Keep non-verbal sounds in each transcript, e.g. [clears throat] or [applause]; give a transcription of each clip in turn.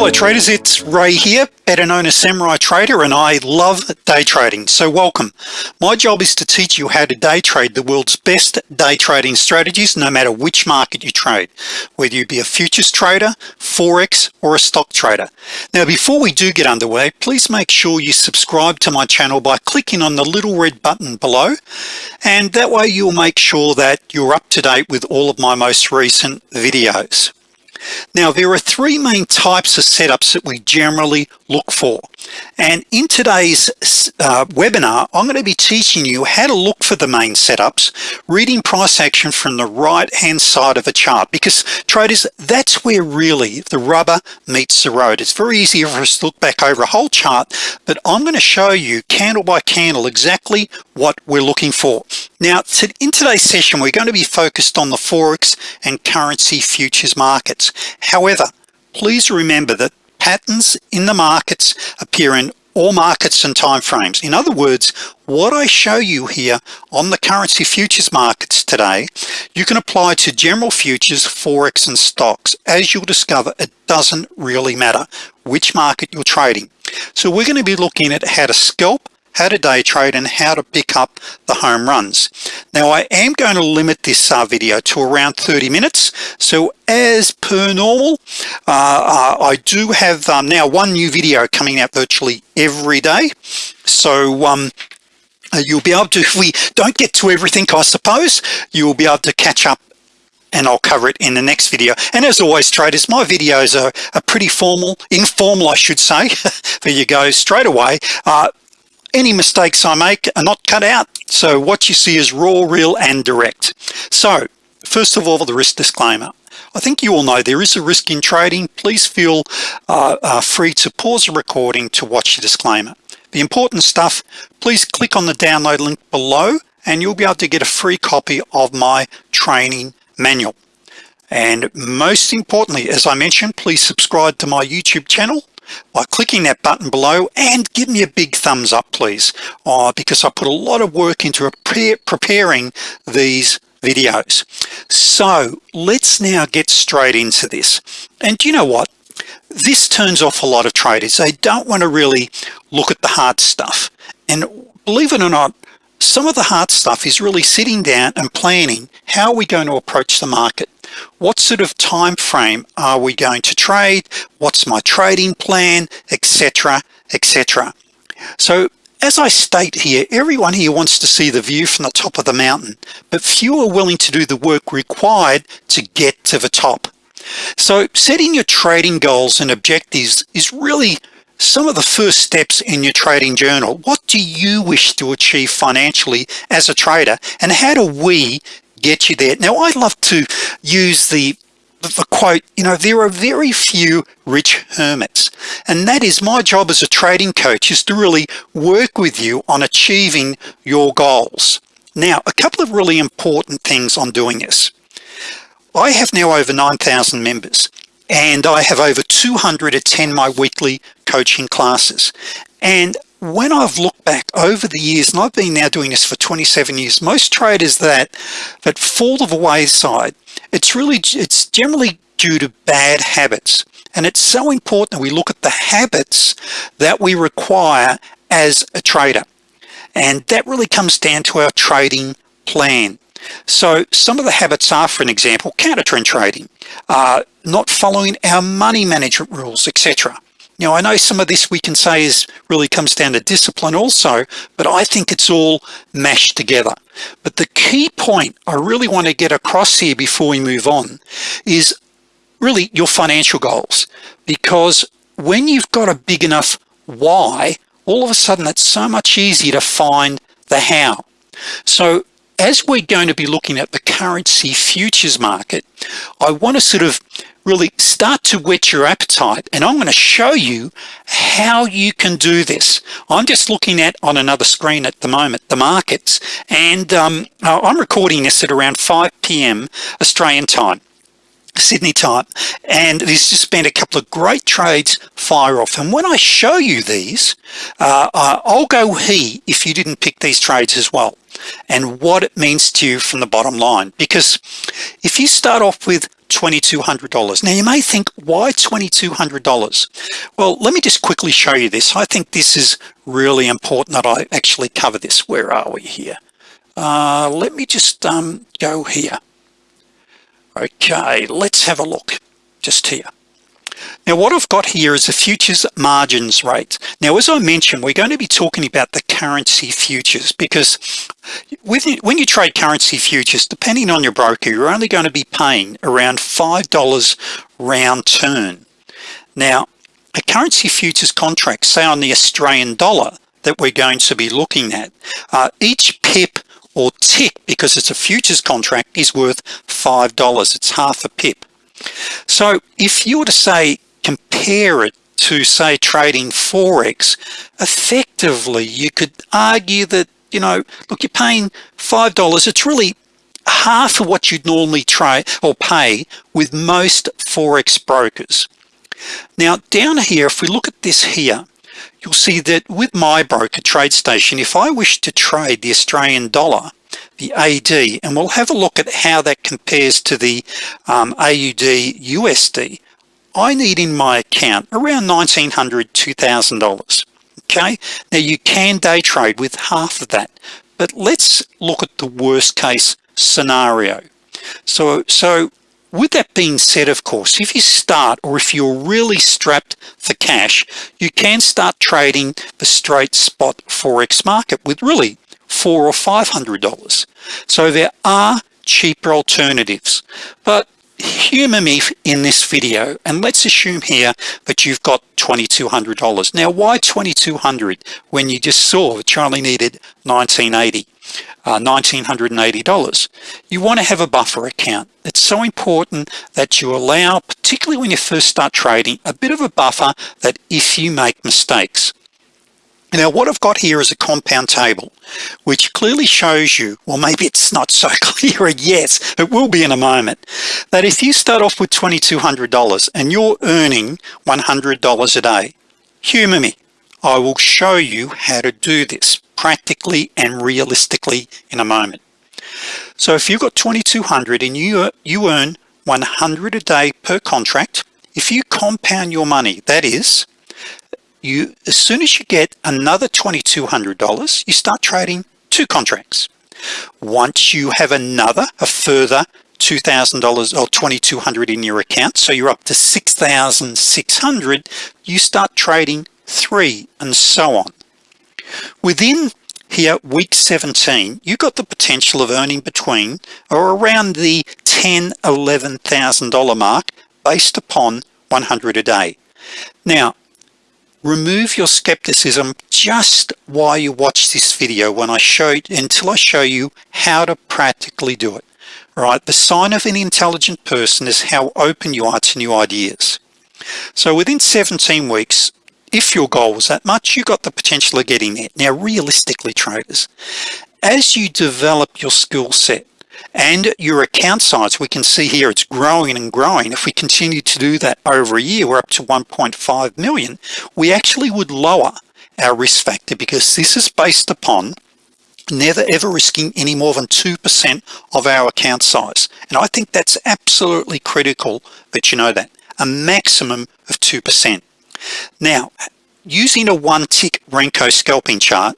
Hello traders, it's Ray here, better known as Samurai Trader, and I love day trading, so welcome. My job is to teach you how to day trade the world's best day trading strategies, no matter which market you trade, whether you be a futures trader, Forex, or a stock trader. Now, before we do get underway, please make sure you subscribe to my channel by clicking on the little red button below, and that way you'll make sure that you're up to date with all of my most recent videos. Now there are three main types of setups that we generally look for. And in today's uh, webinar I'm going to be teaching you how to look for the main setups reading price action from the right hand side of a chart because traders that's where really the rubber meets the road. It's very easy for us to look back over a whole chart but I'm going to show you candle by candle exactly what we're looking for now in today's session we're going to be focused on the Forex and currency futures markets. However please remember that patterns in the markets appear in all markets and time frames. In other words what I show you here on the currency futures markets today you can apply to general futures forex and stocks. As you'll discover it doesn't really matter which market you're trading. So we're going to be looking at how to scalp how to day trade and how to pick up the home runs? Now I am going to limit this uh, video to around 30 minutes. So as per normal uh, uh, I do have um, now one new video coming out virtually every day. So um, uh, you'll be able to [laughs] if we don't get to everything I suppose you'll be able to catch up and I'll cover it in the next video. And as always traders my videos are, are pretty formal informal I should say. [laughs] There you go straight away. Uh, any mistakes I make are not cut out so what you see is raw real and direct. So first of all the risk disclaimer. I think you all know there is a risk in trading. Please feel uh, uh, free to pause the recording to watch the disclaimer. The important stuff please click on the download link below and you'll be able to get a free copy of my training manual. And most importantly as I mentioned please subscribe to my YouTube channel by clicking that button below and give me a big thumbs up please. Uh, because I put a lot of work into preparing these videos. So let's now get straight into this. And you know what? This turns off a lot of traders. They don't want to really look at the hard stuff. And believe it or not some of the hard stuff is really sitting down and planning how are we going to approach the market what sort of time frame are we going to trade? What's my trading plan? Etc etc so as I state here everyone here wants to see the view from the top of the mountain but few are willing to do the work required to get to the top. So setting your trading goals and objectives is really some of the first steps in your trading journal. What do you wish to achieve financially as a trader and how do we get you there. Now I love to use the the quote you know there are very few rich hermits. And that is my job as a trading coach is to really work with you on achieving your goals. Now a couple of really important things on doing this. I have now over 9,000 members and I have over 200 attend my weekly coaching classes. And when I've looked back over the years and I've been now doing this for 27 years most traders that that fall to the wayside it's really it's generally due to bad habits. And it's so important that we look at the habits that we require as a trader. And that really comes down to our trading plan. So some of the habits are for an example counter trend trading uh, not following our money management rules etc now I know some of this we can say is really comes down to discipline also but I think it's all mashed together. But the key point I really want to get across here before we move on is really your financial goals. Because when you've got a big enough why all of a sudden it's so much easier to find the how. So as we're going to be looking at the currency futures market I want to sort of really start to whet your appetite and I'm going to show you how you can do this I'm just looking at on another screen at the moment the markets and um, I'm recording this at around 5 p.m. Australian time Sydney time and there's just been a couple of great trades fire off and when I show you these uh, I'll go he if you didn't pick these trades as well and what it means to you from the bottom line because if you start off with $2,200 now you may think why $2,200 well let me just quickly show you this. I think this is really important that I actually cover this. Where are we here? Uh, let me just um, go here. Okay let's have a look just here now what I've got here is a futures margins rate. Now as I mentioned we're going to be talking about the currency futures because when you trade currency futures depending on your broker you're only going to be paying around five dollars round turn. Now a currency futures contract say on the Australian dollar that we're going to be looking at uh, each pip or tick because it's a futures contract is worth five dollars. It's half a pip. So if you were to say compare it to say trading Forex effectively you could argue that you know look you're paying five dollars it's really half of what you'd normally trade or pay with most Forex brokers. Now down here if we look at this here you'll see that with my broker TradeStation if I wish to trade the Australian dollar the AD and we'll have a look at how that compares to the um, AUD USD I need in my account around $1,900 $2,000 okay? Now you can day trade with half of that but let's look at the worst case scenario. So so with that being said of course if you start or if you're really strapped for cash you can start trading the straight spot forex market with really four or five hundred dollars. So there are cheaper alternatives but humor me in this video and let's assume here that you've got $2,200 now why 2200 when you just saw that you only needed 1980 uh, $1,980 you want to have a buffer account. It's so important that you allow particularly when you first start trading a bit of a buffer that if you make mistakes now what I've got here is a compound table which clearly shows you well maybe it's not so [laughs] clear yet it will be in a moment that if you start off with $2,200 and you're earning $100 a day humor me. I will show you how to do this practically and realistically in a moment. So if you've got 2200 and you you earn 100 a day per contract if you compound your money that is you as soon as you get another $2,200 you start trading two contracts. Once you have another a further $2,000 or 2,200 in your account so you're up to 6,600 you start trading three and so on. Within here week 17 you got the potential of earning between or around the 10 $11,000 mark based upon 100 a day. Now remove your skepticism just while you watch this video when I show until I show you how to practically do it right? The sign of an intelligent person is how open you are to new ideas. So within 17 weeks if your goal was that much you got the potential of getting there. Now realistically traders as you develop your skill set and your account size we can see here it's growing and growing. If we continue to do that over a year we're up to 1.5 million. We actually would lower our risk factor because this is based upon never ever risking any more than 2% of our account size. And I think that's absolutely critical that you know that. A maximum of 2% now using a one tick Renko scalping chart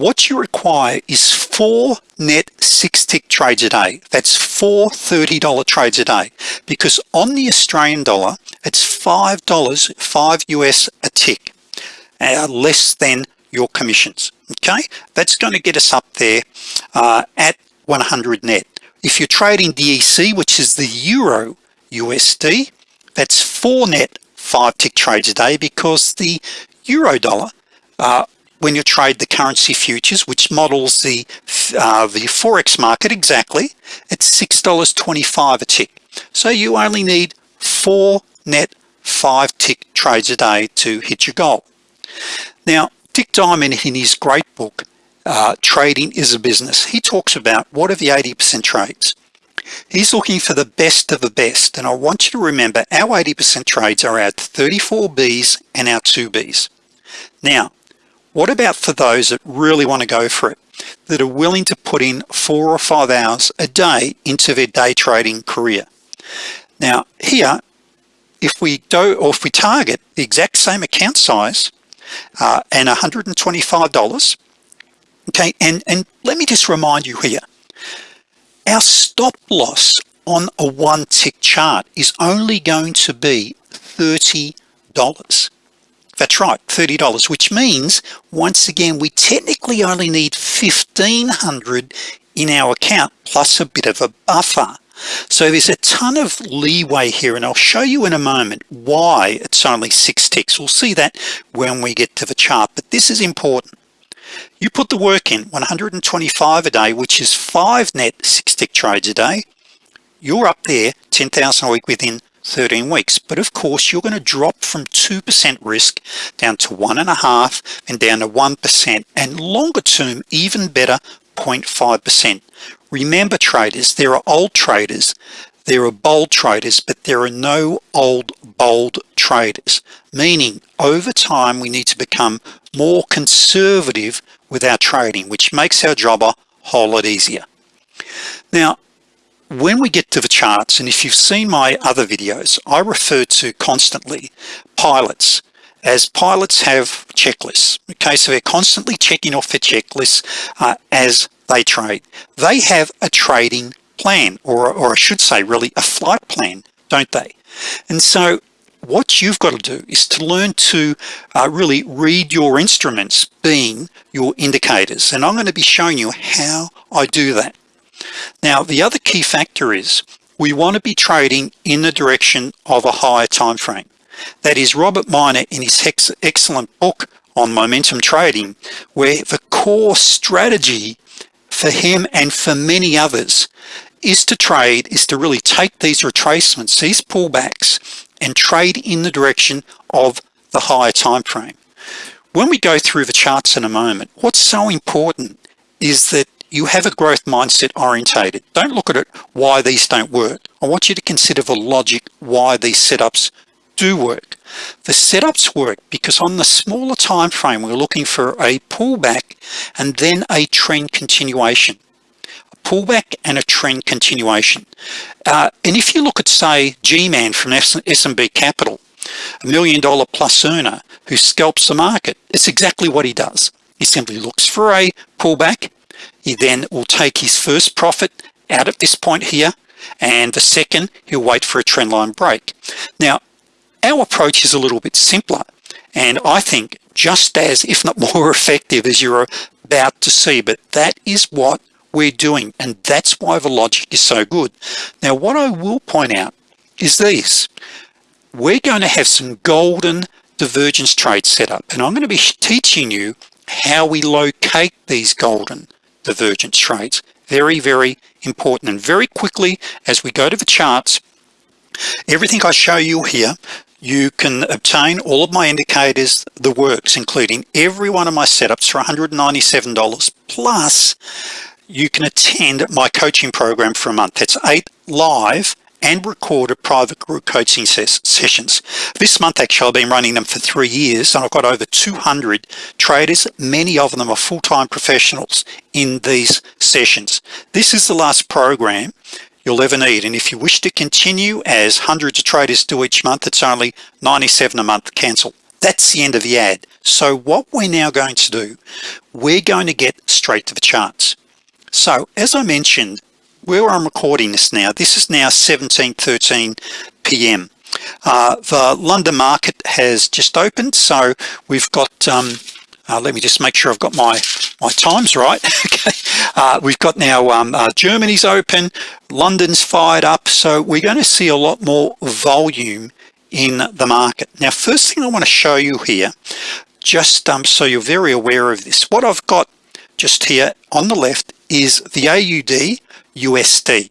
what you require is four net six tick trades a day. That's four $30 trades a day. Because on the Australian dollar it's five dollars five US a tick uh, less than your commissions. Okay? That's going to get us up there uh, at 100 net. If you're trading DEC which is the Euro USD that's four net five tick trades a day because the Euro dollar uh, when you trade the currency futures which models the uh, the Forex market exactly it's $6.25 a tick. So you only need four net five tick trades a day to hit your goal. Now Dick Diamond in his great book uh, trading is a business he talks about what are the 80% trades. He's looking for the best of the best and I want you to remember our 80% trades are our 34 B's and our 2B's now what about for those that really want to go for it that are willing to put in four or five hours a day into their day trading career? Now here if we do or if we target the exact same account size uh, and $125 okay and and let me just remind you here our stop loss on a one tick chart is only going to be $30 that's right $30 which means once again we technically only need 1500 in our account plus a bit of a buffer. So there's a ton of leeway here and I'll show you in a moment why it's only six ticks. We'll see that when we get to the chart but this is important. You put the work in 125 a day which is five net six tick trades a day. You're up there 10,000 a week within 13 weeks. But of course you're going to drop from 2% risk down to one and a half and down to 1% and longer term even better 0.5% remember traders there are old traders there are bold traders but there are no old bold traders meaning over time we need to become more conservative with our trading which makes our job a whole lot easier. Now when we get to the charts and if you've seen my other videos I refer to constantly pilots as pilots have checklists. Okay so they're constantly checking off their checklists uh, as they trade. They have a trading plan or, or I should say really a flight plan don't they? And so what you've got to do is to learn to uh, really read your instruments being your indicators. And I'm going to be showing you how I do that now the other key factor is we want to be trading in the direction of a higher time frame. That is Robert Miner in his excellent book on momentum trading where the core strategy for him and for many others is to trade is to really take these retracements these pullbacks and trade in the direction of the higher time frame. When we go through the charts in a moment what's so important is that you have a growth mindset orientated. Don't look at it why these don't work. I want you to consider the logic why these setups do work. The setups work because on the smaller time frame we're looking for a pullback and then a trend continuation. A pullback and a trend continuation. Uh, and if you look at say G-man from SMB Capital a million dollar plus earner who scalps the market it's exactly what he does. He simply looks for a pullback he then will take his first profit out at this point here and the second he'll wait for a trendline break. Now our approach is a little bit simpler and I think just as if not more [laughs] effective as you're about to see but that is what we're doing and that's why the logic is so good. Now what I will point out is these we're going to have some golden divergence trades set up and I'm going to be teaching you how we locate these golden divergence trades very very important. And very quickly as we go to the charts everything I show you here you can obtain all of my indicators the works including every one of my setups for $197 plus you can attend my coaching program for a month. That's eight live and recorded private group coaching ses sessions. This month actually I've been running them for three years and I've got over 200 traders. Many of them are full-time professionals in these sessions. This is the last program you'll ever need and if you wish to continue as hundreds of traders do each month it's only 97 a month cancel. That's the end of the ad. So what we're now going to do we're going to get straight to the charts. So as I mentioned where I'm recording this now this is now 1713 p.m. Uh, the London market has just opened so we've got um, uh, let me just make sure I've got my my times right. [laughs] Okay. Uh, we've got now um, uh, Germany's open London's fired up so we're going to see a lot more volume in the market. Now first thing I want to show you here just um, so you're very aware of this what I've got just here on the left is the AUD USD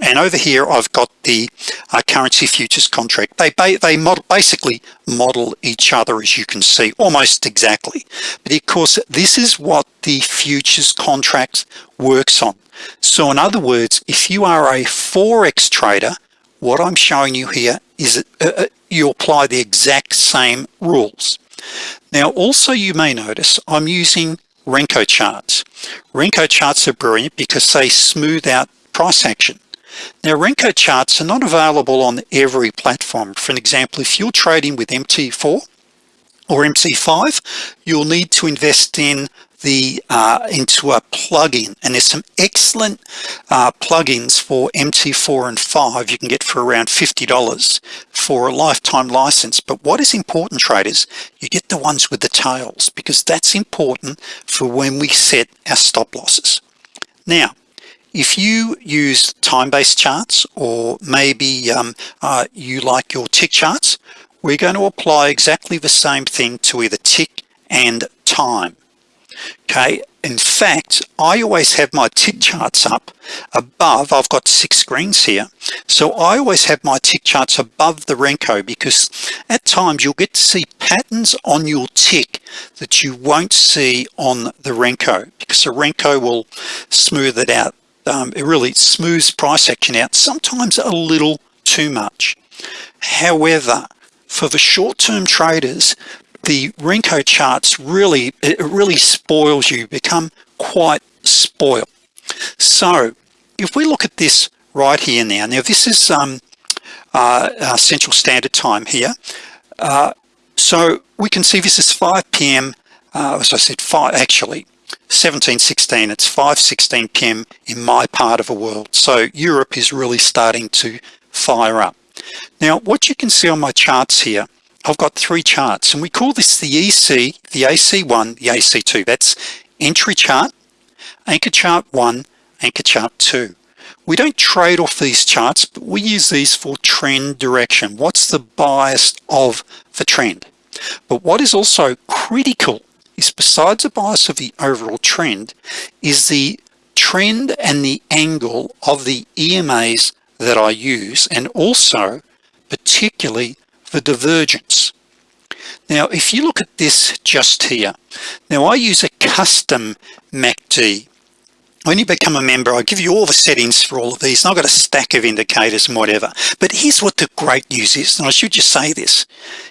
and over here I've got the uh, currency futures contract. They they model basically model each other as you can see almost exactly. But of course this is what the futures contract works on. So in other words if you are a forex trader what I'm showing you here is uh, uh, you apply the exact same rules. Now also you may notice I'm using Renko charts. Renko charts are brilliant because they smooth out price action. Now Renko charts are not available on every platform. For an example if you're trading with MT4 or MT5 you'll need to invest in the uh, into a plugin and there's some excellent uh, plugins for MT4 and 5 you can get for around $50 for a lifetime license. But what is important traders you get the ones with the tails because that's important for when we set our stop losses. Now if you use time-based charts or maybe um, uh, you like your tick charts we're going to apply exactly the same thing to either tick and time okay? In fact I always have my tick charts up above I've got six screens here so I always have my tick charts above the Renko because at times you'll get to see patterns on your tick that you won't see on the Renko because the Renko will smooth it out um, it really smooths price action out sometimes a little too much. However for the short-term traders the Renko charts really it really spoils you become quite spoiled so if we look at this right here now now this is um, uh, uh, Central Standard Time here uh, so we can see this is 5 p.m. Uh, as I said five actually 1716 it's 5:16 p.m. in my part of the world so Europe is really starting to fire up now what you can see on my charts here I've got three charts and we call this the EC the AC1 the AC2 that's entry chart anchor chart 1 anchor chart 2 we don't trade off these charts but we use these for trend direction. What's the bias of the trend? But what is also critical is besides the bias of the overall trend is the trend and the angle of the EMAs that I use and also particularly the divergence. Now if you look at this just here now I use a custom MACD when you become a member I give you all the settings for all of these and I've got a stack of indicators and whatever. But here's what the great news is and I should just say this.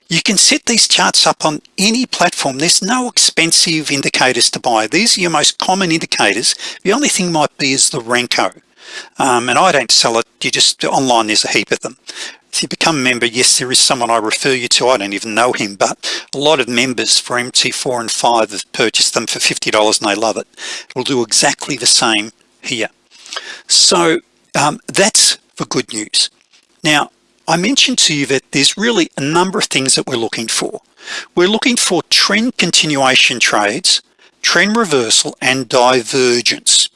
You can set these charts up on any platform. There's no expensive indicators to buy. These are your most common indicators. The only thing might be is the Renko. Um, and I don't sell it. You just online there's a heap of them you become a member yes there is someone I refer you to. I don't even know him but a lot of members for MT4 and 5 have purchased them for $50 and they love it. It'll do exactly the same here. So um, that's the good news. Now I mentioned to you that there's really a number of things that we're looking for. We're looking for trend continuation trades trend reversal and divergence.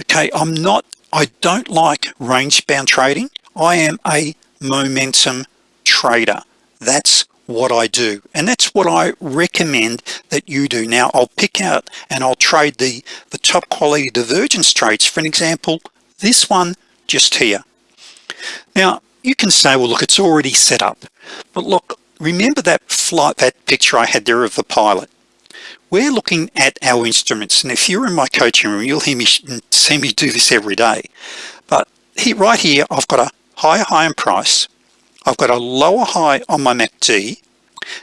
Okay I'm not I don't like range bound trading. I am a momentum trader. That's what I do and that's what I recommend that you do. Now I'll pick out and I'll trade the the top quality divergence trades. For an example this one just here. Now you can say well look it's already set up. But look remember that flight that picture I had there of the pilot? We're looking at our instruments and if you're in my coaching room you'll hear me see me do this every day. But here right here I've got a higher high in price. I've got a lower high on my MACD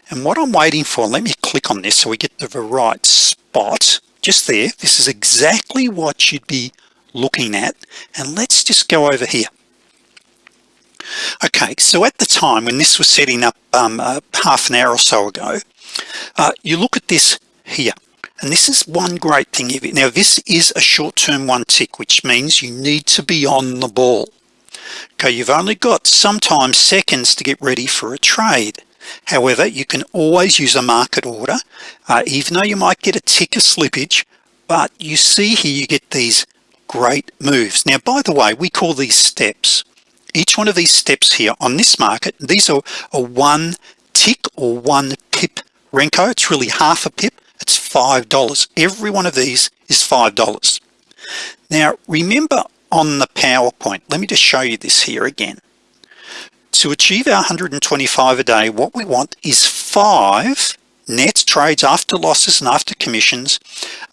and what I'm waiting for let me click on this so we get to the right spot. Just there. This is exactly what you'd be looking at and let's just go over here. Okay so at the time when this was setting up um, uh, half an hour or so ago uh, you look at this here and this is one great thing. Now this is a short-term one tick which means you need to be on the ball okay you've only got sometimes seconds to get ready for a trade. However you can always use a market order uh, even though you might get a ticker slippage but you see here you get these great moves. Now by the way we call these steps. Each one of these steps here on this market these are a one tick or one pip Renko. It's really half a pip. It's five dollars. Every one of these is five dollars. Now remember on the PowerPoint. Let me just show you this here again. To achieve our 125 a day what we want is five net trades after losses and after commissions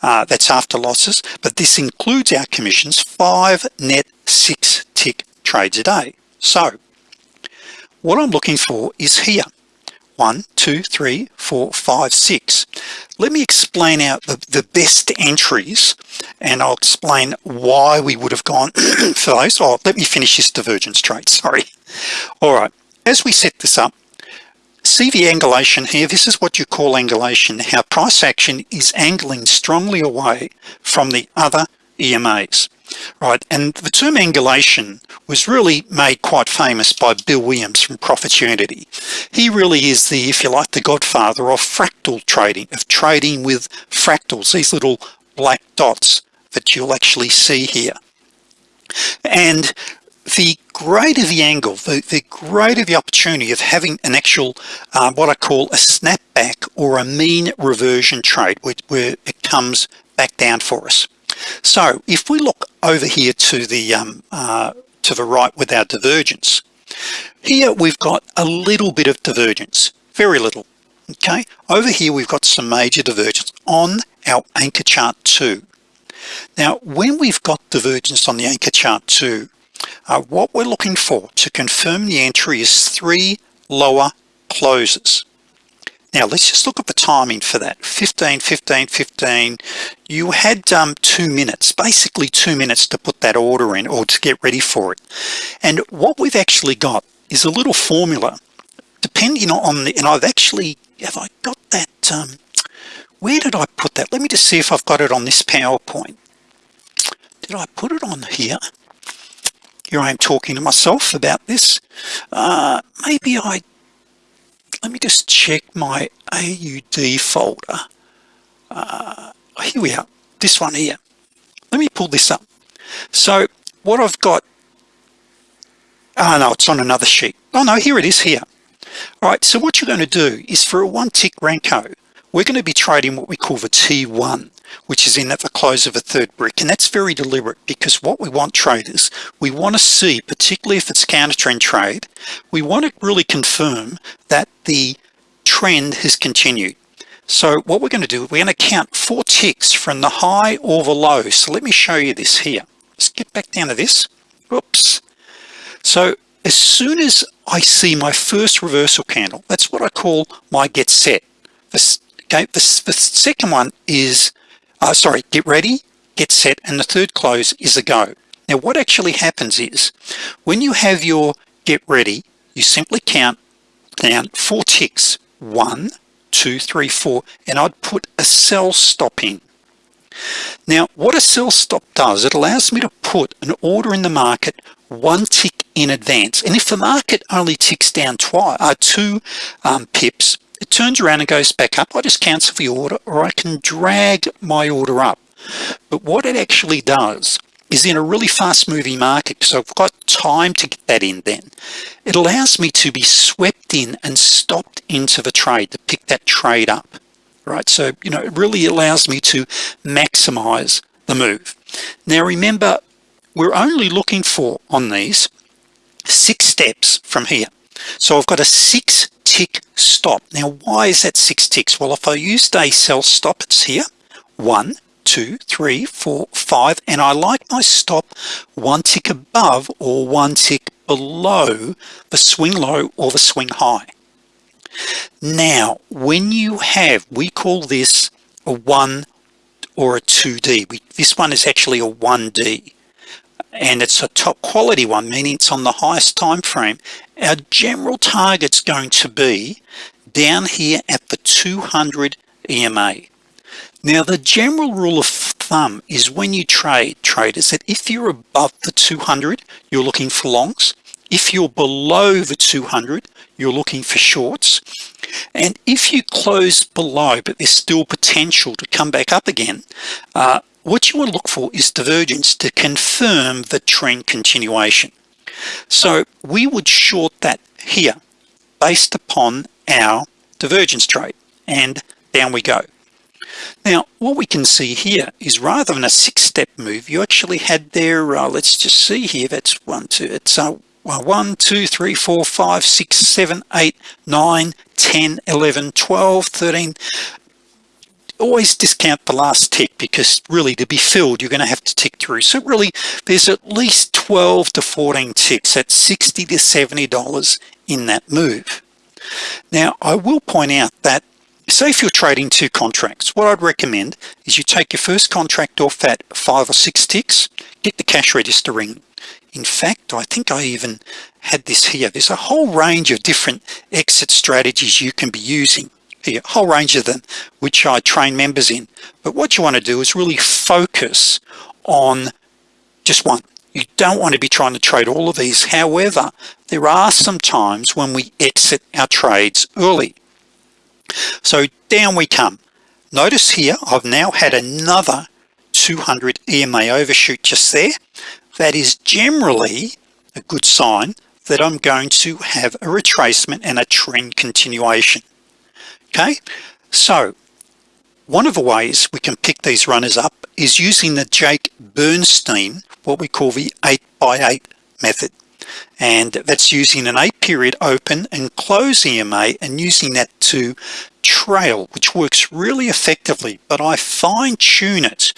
uh, that's after losses but this includes our commissions five net six tick trades a day. So what I'm looking for is here one two three four five six. Let me explain out the, the best entries and I'll explain why we would have gone [clears throat] for those. Oh let me finish this divergence trade [laughs] sorry. All right as we set this up see the angulation here this is what you call angulation. How price action is angling strongly away from the other EMAs right and the term angulation was really made quite famous by Bill Williams from Profitunity he really is the if you like the godfather of fractal trading of trading with fractals these little black dots that you'll actually see here. And the greater the angle the, the greater the opportunity of having an actual uh, what I call a snapback or a mean reversion trade where, where it comes back down for us so if we look over here to the um, uh, to the right with our divergence here we've got a little bit of divergence very little okay? Over here we've got some major divergence on our anchor chart 2 now when we've got divergence on the anchor chart 2 uh, what we're looking for to confirm the entry is three lower closes now let's just look at the timing for that. 15 15 15 you had um, two minutes basically two minutes to put that order in or to get ready for it. And what we've actually got is a little formula. Depending on the and I've actually have I got that um, where did I put that? Let me just see if I've got it on this PowerPoint. Did I put it on here? Here I am talking to myself about this. Uh, maybe I let me just check my AUD folder. Uh, here we are. This one here. Let me pull this up. So what I've got oh no it's on another sheet. Oh no here it is here. All right so what you're going to do is for a one tick Renko we're going to be trading what we call the T1 which is in at the close of a third brick. And that's very deliberate because what we want traders we want to see particularly if it's counter trend trade we want to really confirm that the trend has continued. So what we're going to do we're going to count four ticks from the high or the low. So let me show you this here. Let's get back down to this. Oops. so as soon as I see my first reversal candle that's what I call my get set. Okay the, the second one is uh, sorry get ready get set and the third close is a go. Now what actually happens is when you have your get ready you simply count down four ticks. One two three four and I'd put a sell stop in. Now what a sell stop does it allows me to put an order in the market one tick in advance. And if the market only ticks down twice uh, two um, pips it turns around and goes back up. I just cancel the order or I can drag my order up. But what it actually does is in a really fast moving market so I've got time to get that in then it allows me to be swept in and stopped into the trade to pick that trade up right? So you know it really allows me to maximize the move. Now remember we're only looking for on these six steps from here. So I've got a six tick stop. Now why is that six ticks? Well if I used a sell stop it's here. One two three four five and I like my stop one tick above or one tick below the swing low or the swing high. Now when you have we call this a one or a 2d we, this one is actually a 1d and it's a top quality one meaning it's on the highest time frame. Our general target's going to be down here at the 200 EMA now the general rule of thumb is when you trade traders that if you're above the 200 you're looking for longs. If you're below the 200 you're looking for shorts. And if you close below but there's still potential to come back up again uh, what you want to look for is divergence to confirm the trend continuation. So we would short that here based upon our divergence trade and down we go. Now what we can see here is rather than a six-step move you actually had there uh, let's just see here that's one two it's uh, one two three four five six seven eight nine 10 11 12 13 always discount the last tick because really to be filled you're going to have to tick through. So really there's at least 12 to 14 ticks at 60 to 70 dollars in that move. Now I will point out that say if you're trading two contracts what I'd recommend is you take your first contract off at five or six ticks get the cash register ring in fact I think I even had this here. There's a whole range of different exit strategies you can be using a whole range of them which I train members in. But what you want to do is really focus on just one. You don't want to be trying to trade all of these. However there are some times when we exit our trades early. So down we come. Notice here I've now had another 200 EMA overshoot just there. That is generally a good sign that I'm going to have a retracement and a trend continuation okay? So one of the ways we can pick these runners up is using the Jake Bernstein what we call the 8 by 8 method. And that's using an eight period open and close EMA and using that to trail which works really effectively but I fine-tune it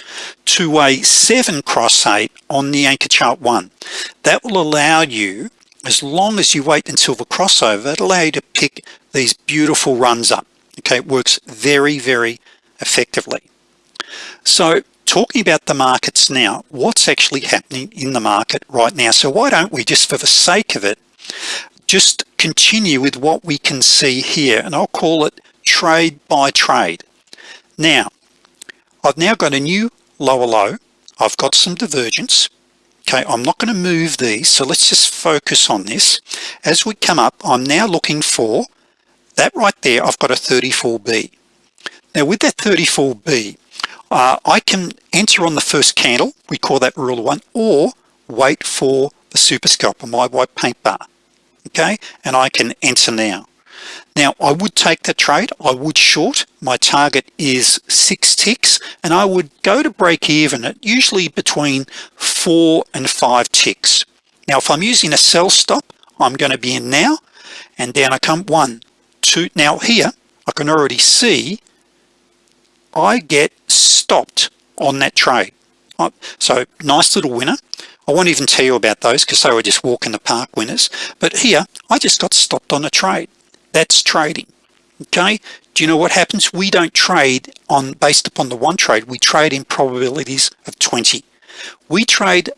to a 7 cross 8 on the anchor chart 1 that will allow you as long as you wait until the crossover it'll allow you to pick these beautiful runs up okay works very very effectively. So talking about the markets now what's actually happening in the market right now? So why don't we just for the sake of it just continue with what we can see here and I'll call it trade by trade. Now I've now got a new lower low. I've got some divergence. Okay I'm not going to move these so let's just focus on this. As we come up I'm now looking for that right there I've got a 34b now with that 34b uh, I can enter on the first candle we call that rule one or wait for the super scalper my white paint bar okay? And I can enter now. Now I would take the trade I would short my target is six ticks and I would go to break even at usually between four and five ticks. Now if I'm using a sell stop I'm going to be in now and down I come one two now here I can already see I get stopped on that trade so nice little winner. I won't even tell you about those because they were just walk in the park winners. But here I just got stopped on a trade. That's trading okay? Do you know what happens? We don't trade on based upon the one trade. We trade in probabilities of 20 we trade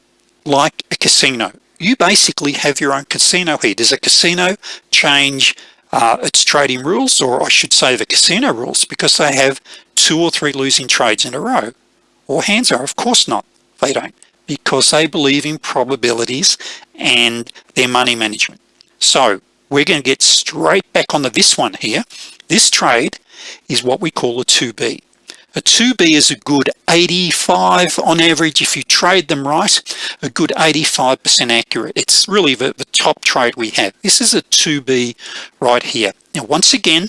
like a casino. You basically have your own casino here. Does a casino change uh, its trading rules or I should say the casino rules because they have two or three losing trades in a row. Or hands are of course not. They don't. Because they believe in probabilities and their money management. So we're going to get straight back onto this one here. This trade is what we call a 2b a 2b is a good 85 on average if you trade them right. A good 85% accurate. It's really the, the top trade we have. This is a 2b right here. Now once again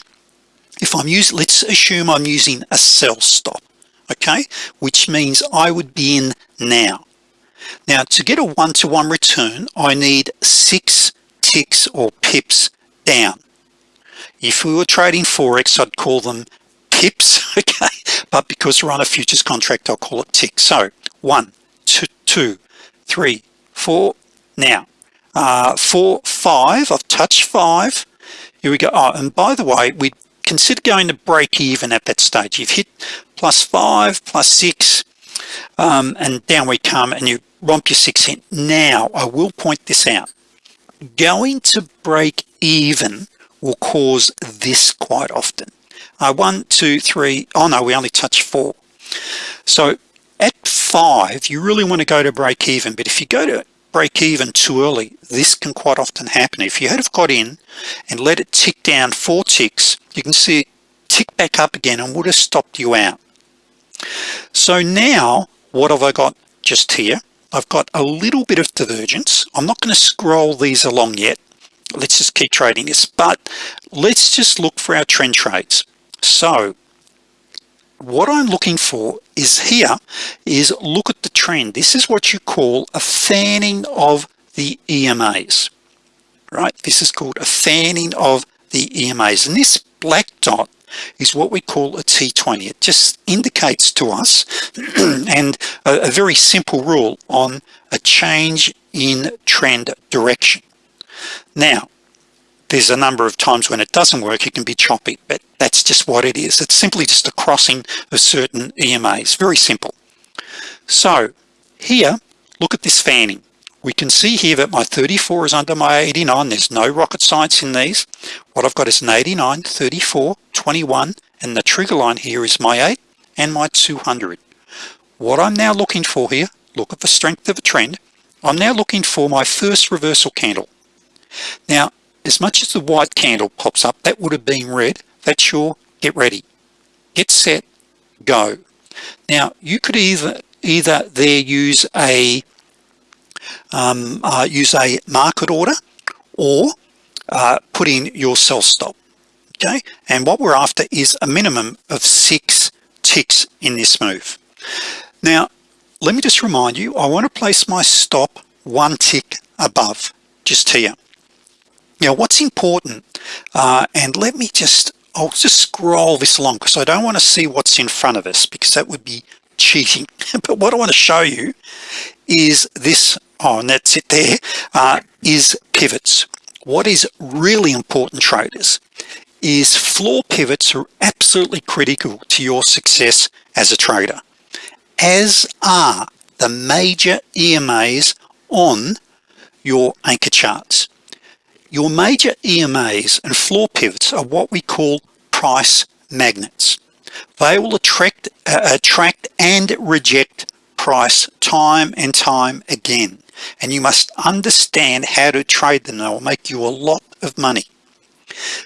if I'm using let's assume I'm using a sell stop okay? Which means I would be in now. Now to get a one-to-one -one return I need six ticks or pips down. If we were trading forex I'd call them pips [laughs] okay? But because we're on a futures contract I'll call it ticks. So one two two three four. Now uh, four five I've touched five. Here we go. Oh and by the way we consider going to break even at that stage. You've hit plus five plus six um, and down we come and you romp your six in. Now I will point this out. Going to break even will cause this quite often uh, one two three. Oh no we only touch four. So at five you really want to go to break even. But if you go to break even too early this can quite often happen. If you had got in and let it tick down four ticks you can see it tick back up again and would have stopped you out. So now what have I got just here? I've got a little bit of divergence. I'm not going to scroll these along yet. Let's just keep trading this. But let's just look for our trend trades so what I'm looking for is here is look at the trend. This is what you call a fanning of the EMAs right? This is called a fanning of the EMAs and this black dot is what we call a T20 it just indicates to us [clears throat] and a, a very simple rule on a change in trend direction. Now there's a number of times when it doesn't work it can be choppy but that's just what it is. It's simply just a crossing of certain EMAs very simple. So here look at this fanning. We can see here that my 34 is under my 89 there's no rocket science in these. What I've got is an 89 34 21 and the trigger line here is my 8 and my 200 what I'm now looking for here look at the strength of a trend. I'm now looking for my first reversal candle. Now as much as the white candle pops up that would have been red. That's your get ready. Get set go. Now you could either either there use a um, uh, use a market order or uh, put in your sell stop okay? And what we're after is a minimum of six ticks in this move. Now let me just remind you I want to place my stop one tick above just here now what's important uh, and let me just I'll just scroll this along because I don't want to see what's in front of us because that would be cheating. [laughs] But what I want to show you is this oh and that's it there uh, is pivots. What is really important traders is floor pivots are absolutely critical to your success as a trader as are the major EMAs on your anchor charts your major EMAs and floor pivots are what we call price magnets. They will attract uh, attract and reject price time and time again. And you must understand how to trade them. They will make you a lot of money.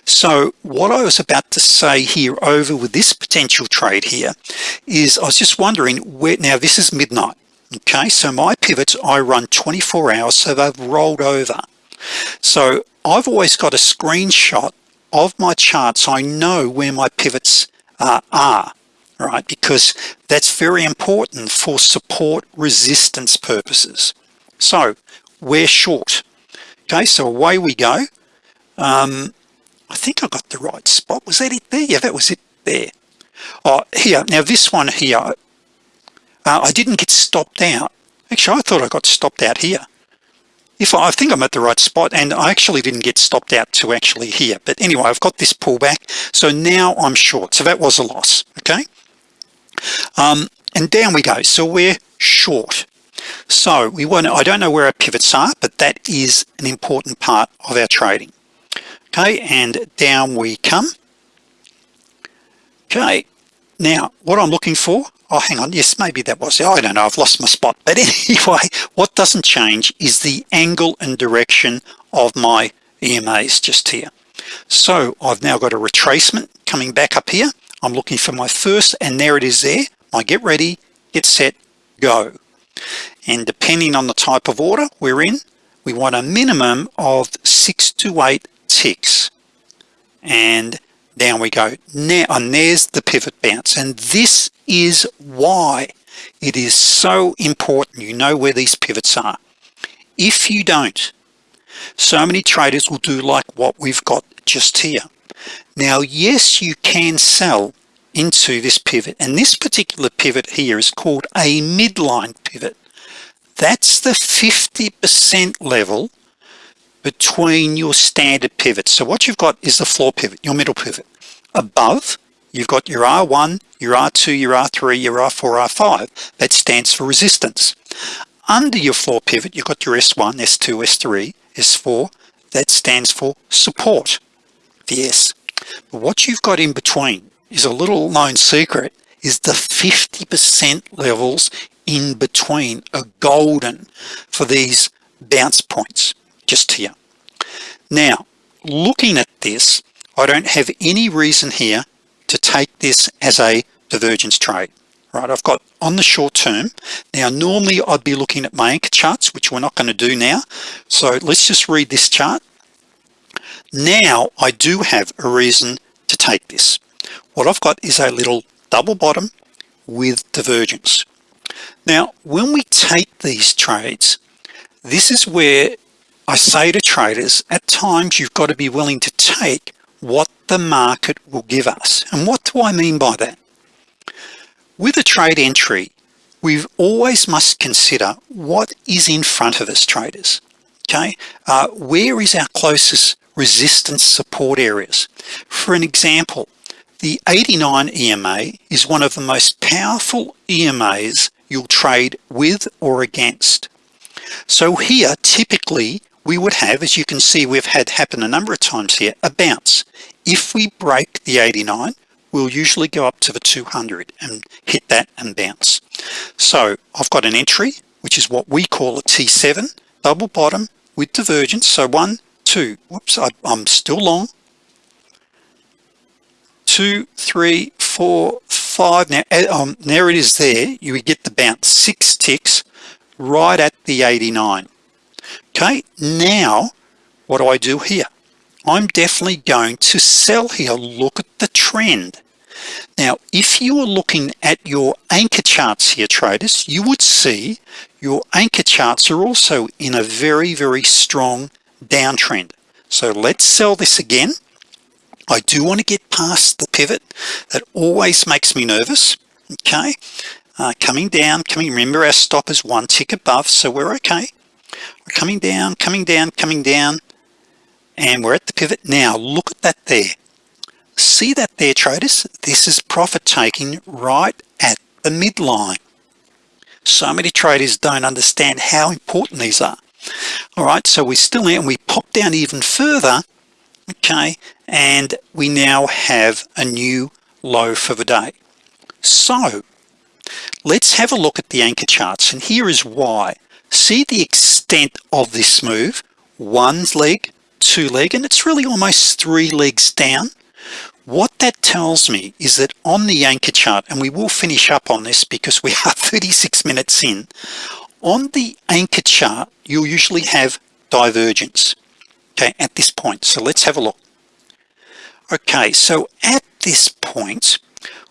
So what I was about to say here over with this potential trade here is I was just wondering where now this is midnight okay? So my pivots I run 24 hours so they've rolled over. So I've always got a screenshot of my chart so I know where my pivots uh, are right? Because that's very important for support resistance purposes. So we're short. Okay so away we go. Um, I think I got the right spot. Was that it there? Yeah that was it there. Oh here. Now this one here uh, I didn't get stopped out. Actually I thought I got stopped out here if I, I think I'm at the right spot and I actually didn't get stopped out to actually here. But anyway I've got this pullback so now I'm short. So that was a loss okay? Um, and down we go. So we're short. So we want I don't know where our pivots are but that is an important part of our trading. Okay and down we come. Okay now what I'm looking for oh hang on. Yes maybe that was I don't know. I've lost my spot. But [laughs] anyway what doesn't change is the angle and direction of my EMAs just here. So I've now got a retracement coming back up here. I'm looking for my first and there it is there. My get ready get set go. And depending on the type of order we're in we want a minimum of six to eight ticks. And down we go. Now oh, and there's the pivot bounce. And this is why it is so important. You know where these pivots are. If you don't so many traders will do like what we've got just here. Now yes you can sell into this pivot. And this particular pivot here is called a midline pivot. That's the 50% level between your standard pivots so what you've got is the floor pivot your middle pivot. Above you've got your R1 your R2 your R3 your R4 R5 that stands for resistance. Under your floor pivot you've got your S1 S2 S3 S4 that stands for support the S. But what you've got in between is a little known secret is the 50% levels in between are golden for these bounce points just here. Now looking at this I don't have any reason here to take this as a divergence trade right? I've got on the short term now normally I'd be looking at my anchor charts which we're not going to do now. So let's just read this chart. Now I do have a reason to take this. What I've got is a little double bottom with divergence. Now when we take these trades this is where I say to traders at times you've got to be willing to take what the market will give us. And what do I mean by that? With a trade entry we always must consider what is in front of us traders okay? Uh, where is our closest resistance support areas? For an example the 89 EMA is one of the most powerful EMAs you'll trade with or against. So here typically we would have as you can see we've had happen a number of times here a bounce. If we break the 89 we'll usually go up to the 200 and hit that and bounce. So I've got an entry which is what we call a T7 double bottom with divergence. So one two whoops I, I'm still long. Two three four five now eh, um, there it is there. You get the bounce. Six ticks right at the 89 okay now what do I do here? I'm definitely going to sell here. Look at the trend. Now if you are looking at your anchor charts here traders you would see your anchor charts are also in a very very strong downtrend. So let's sell this again. I do want to get past the pivot that always makes me nervous. Okay uh, coming down coming remember our stop is one tick above so we're okay we're coming down coming down coming down and we're at the pivot. Now look at that there. See that there traders? This is profit taking right at the midline. So many traders don't understand how important these are. All right so we still and we pop down even further okay and we now have a new low for the day. So let's have a look at the anchor charts and here is why see the extent of this move. One leg two leg and it's really almost three legs down. What that tells me is that on the anchor chart and we will finish up on this because we are [laughs] 36 minutes in on the anchor chart you'll usually have divergence okay at this point. So let's have a look. Okay so at this point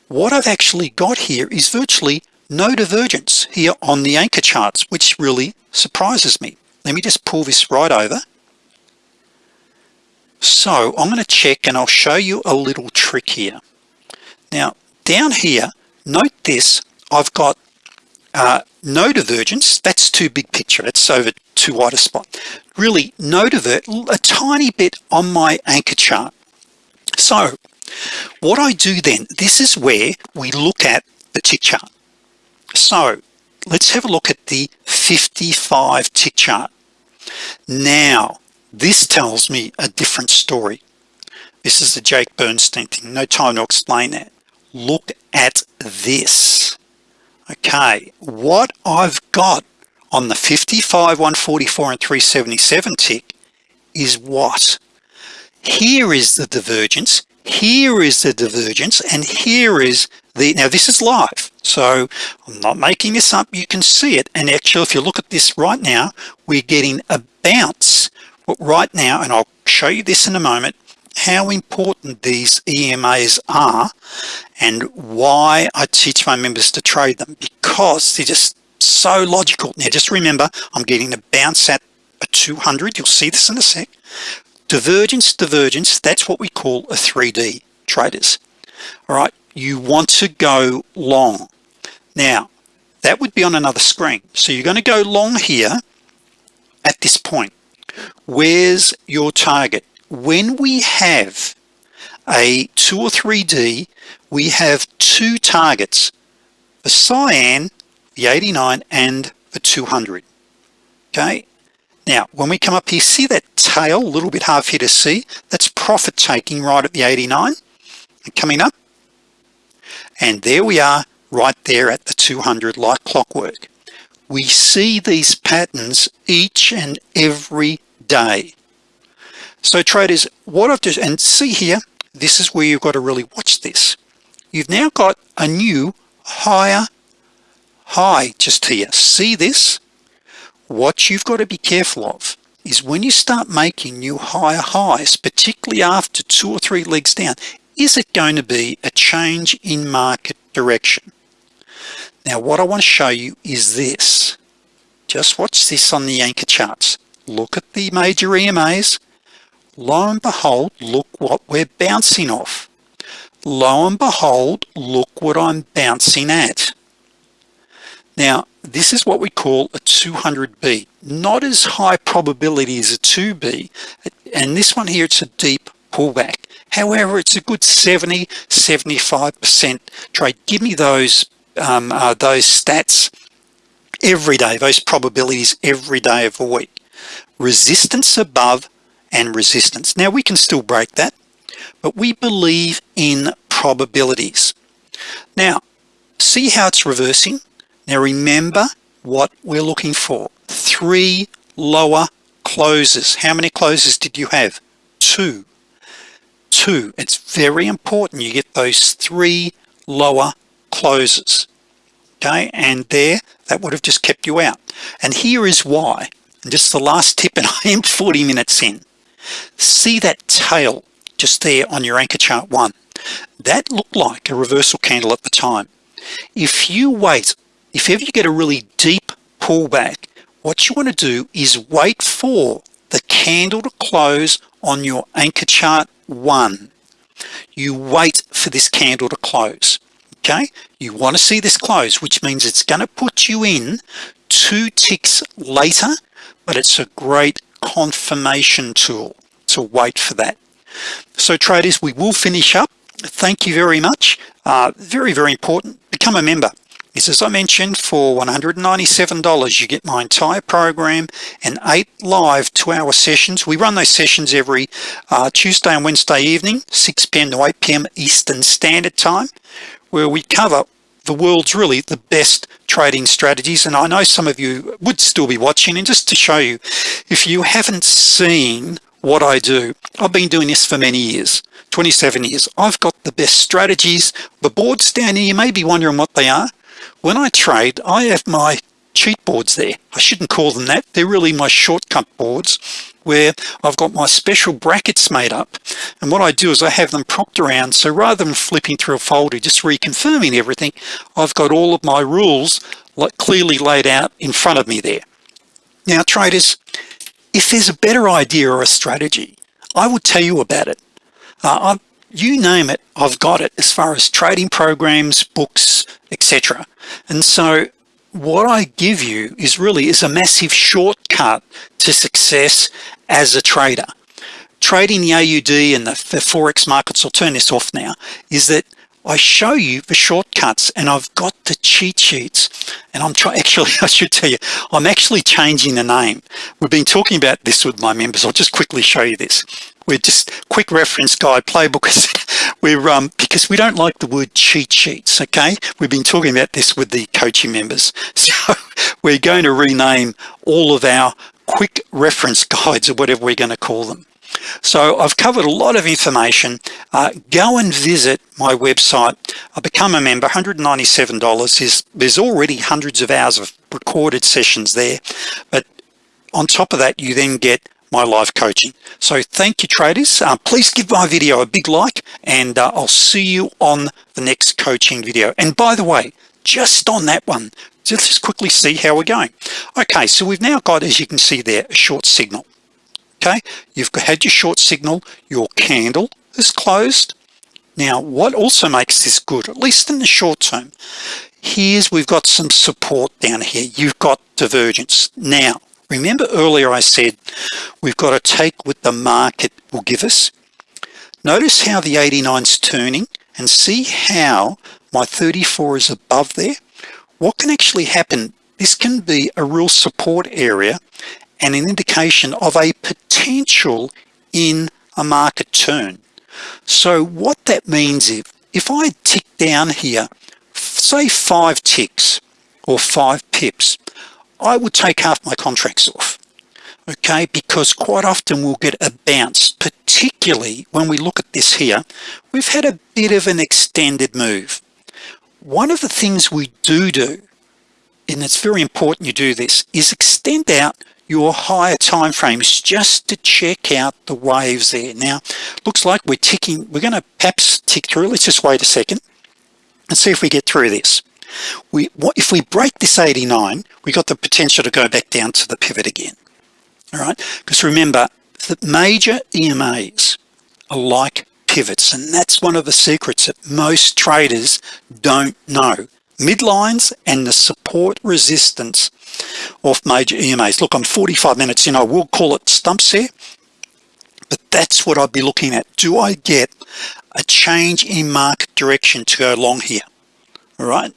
what I've actually got here is virtually no divergence here on the anchor charts which really surprises me. Let me just pull this right over. So I'm going to check and I'll show you a little trick here. Now down here note this I've got uh, no divergence. That's too big picture. That's over too wide a spot. Really no divert a tiny bit on my anchor chart. So what I do then this is where we look at the tick chart so let's have a look at the 55 tick chart. Now this tells me a different story. This is the Jake Bernstein thing. No time to explain that. Look at this. Okay what I've got on the 55 144 and 377 tick is what? Here is the divergence here is the divergence and here is the now this is live so I'm not making this up. You can see it. And actually if you look at this right now we're getting a bounce but right now. And I'll show you this in a moment how important these EMAs are and why I teach my members to trade them because they're just so logical. Now just remember I'm getting a bounce at a 200 you'll see this in a sec. Divergence divergence. That's what we call a 3d traders. All right you want to go long. Now that would be on another screen. So you're going to go long here at this point. Where's your target? When we have a 2 or 3d we have two targets the cyan the 89 and the 200 okay? Now when we come up here see that tail a little bit hard for you to see? That's profit taking right at the 89 and coming up and there we are right there at the 200 like clockwork. We see these patterns each and every day. So traders what I've just and see here this is where you've got to really watch this. You've now got a new higher high just here. See this? What you've got to be careful of is when you start making new higher highs particularly after two or three legs down is it going to be a change in market direction? Now what I want to show you is this. Just watch this on the anchor charts. Look at the major EMAs lo and behold look what we're bouncing off. Lo and behold look what I'm bouncing at. Now this is what we call a 200B not as high probability as a 2B and this one here it's a deep pullback however it's a good 70 75% trade. Give me those um, uh, those stats every day those probabilities every day of a week. Resistance above and resistance. Now we can still break that but we believe in probabilities. Now see how it's reversing? Now remember what we're looking for. Three lower closes. How many closes did you have? Two two. It's very important you get those three lower closes okay? And there that would have just kept you out. And here is why. And just the last tip and [laughs] I am 40 minutes in. See that tail just there on your anchor chart one? That looked like a reversal candle at the time. If you wait if ever you get a really deep pullback what you want to do is wait for the candle to close on your anchor chart one. You wait for this candle to close okay? You want to see this close which means it's going to put you in two ticks later but it's a great confirmation tool to wait for that. So traders we will finish up. Thank you very much. Uh, very very important. Become a member is as I mentioned for $197 you get my entire program and eight live two-hour sessions we run those sessions every uh, Tuesday and Wednesday evening 6 p.m. to 8 p.m. Eastern Standard Time where we cover the world's really the best trading strategies and I know some of you would still be watching and just to show you if you haven't seen what I do I've been doing this for many years 27 years I've got the best strategies the boards down here you may be wondering what they are when I trade I have my cheat boards there. I shouldn't call them that. They're really my shortcut boards where I've got my special brackets made up. And what I do is I have them propped around. So rather than flipping through a folder just reconfirming everything I've got all of my rules clearly laid out in front of me there. Now traders if there's a better idea or a strategy I would tell you about it. Uh, you name it I've got it as far as trading programs books etc and so what I give you is really is a massive shortcut to success as a trader. Trading the AUD and the, the Forex markets I'll turn this off now is that I show you the shortcuts and I've got the cheat sheets. And I'm trying [laughs] actually I should tell you I'm actually changing the name. We've been talking about this with my members. I'll just quickly show you this we're just quick reference guide playbook we're um because we don't like the word cheat sheets okay? We've been talking about this with the coaching members. [laughs] So we're going to rename all of our quick reference guides or whatever we're going to call them. So I've covered a lot of information. Uh, go and visit my website. I become a member. $197 is there's already hundreds of hours of recorded sessions there. But on top of that you then get my live coaching. So thank you traders. Uh, please give my video a big like and uh, I'll see you on the next coaching video. And by the way just on that one let's just quickly see how we're going. Okay so we've now got as you can see there a short signal. Okay you've had your short signal your candle is closed. Now what also makes this good at least in the short term here's we've got some support down here. You've got divergence. Now remember earlier I said we've got to take what the market will give us? Notice how the 89's turning and see how my 34 is above there? What can actually happen? This can be a real support area and an indication of a potential in a market turn. So what that means if if I tick down here say five ticks or five pips I would take half my contracts off okay? Because quite often we'll get a bounce particularly when we look at this here. We've had a bit of an extended move. One of the things we do do and it's very important you do this is extend out your higher time frames just to check out the waves there. Now looks like we're ticking we're going to perhaps tick through. Let's just wait a second and see if we get through this we what if we break this 89 we got the potential to go back down to the pivot again all right? Because remember the major EMAs are like pivots and that's one of the secrets that most traders don't know. Midlines and the support resistance of major EMAs look I'm 45 minutes in. I will call it stumps here but that's what I'd be looking at. Do I get a change in market direction to go along here? All right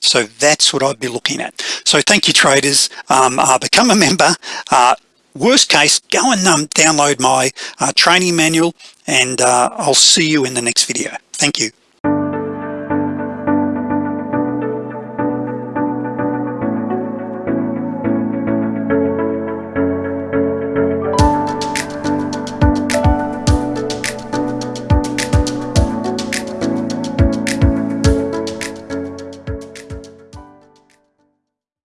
so that's what I'd be looking at. So thank you traders. Um, uh, become a member. Uh, worst case go and um, download my uh, training manual and uh, I'll see you in the next video. Thank you